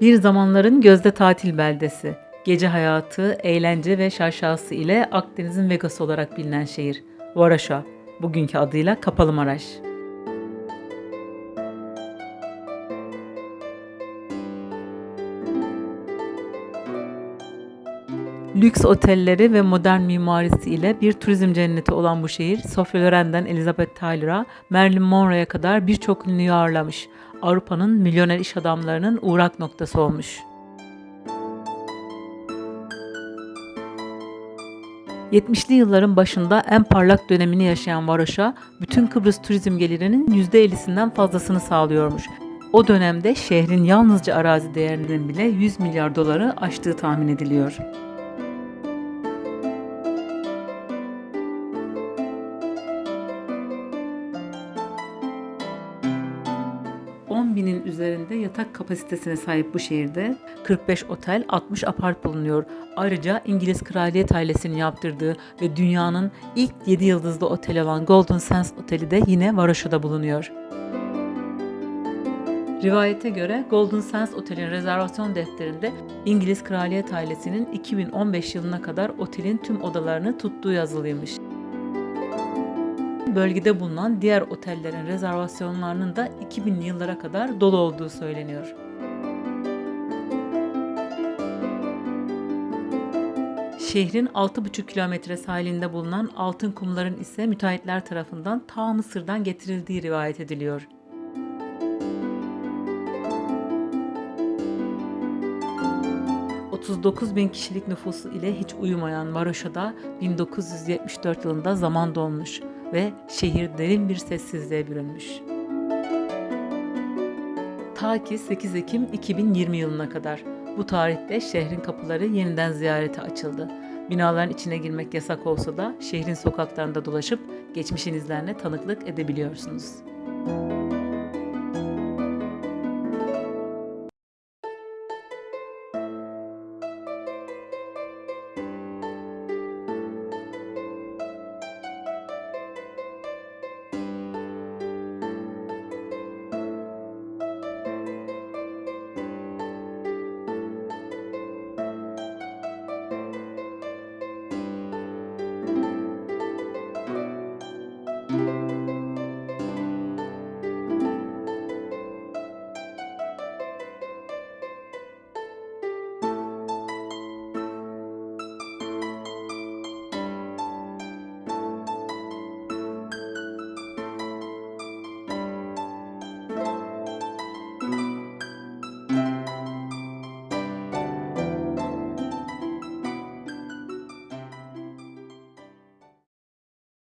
Bir zamanların gözde tatil beldesi. Gece hayatı, eğlence ve şaşası ile Akdeniz'in Vegas olarak bilinen şehir. Varaşa, bugünkü adıyla Kapalı Maraş. Lüks otelleri ve modern mimarisi ile bir turizm cenneti olan bu şehir, Sofia Loren'den Elizabeth Taylor'a, Marilyn Monroe'ya kadar birçok ünlüyü ağırlamış. Avrupa'nın milyoner iş adamlarının uğrak noktası olmuş. 70'li yılların başında en parlak dönemini yaşayan Varoş'a, bütün Kıbrıs turizm gelirinin %50'sinden fazlasını sağlıyormuş. O dönemde şehrin yalnızca arazi değerinin bile 100 milyar doları aştığı tahmin ediliyor. 10 binin üzerinde yatak kapasitesine sahip bu şehirde 45 otel, 60 apart bulunuyor. Ayrıca İngiliz kraliyet ailesinin yaptırdığı ve dünyanın ilk 7 yıldızlı oteli olan Golden Sands Oteli de yine Varoşa'da bulunuyor. Rivayete göre Golden Sands Otel'in rezervasyon defterinde İngiliz kraliyet ailesinin 2015 yılına kadar otelin tüm odalarını tuttuğu yazılıymış bölgede bulunan diğer otellerin rezervasyonlarının da 2000'li yıllara kadar dolu olduğu söyleniyor. Şehrin 6,5 kilometre sahilinde bulunan altın kumların ise müteahhitler tarafından ta Mısır'dan getirildiği rivayet ediliyor. ...39 bin kişilik nüfusu ile hiç uyumayan Varoşa'da 1974 yılında zaman dolmuş ve şehir derin bir sessizliğe bürünmüş. Ta ki 8 Ekim 2020 yılına kadar. Bu tarihte şehrin kapıları yeniden ziyarete açıldı. Binaların içine girmek yasak olsa da şehrin sokaklarında dolaşıp geçmişin izlerine tanıklık edebiliyorsunuz. Müzik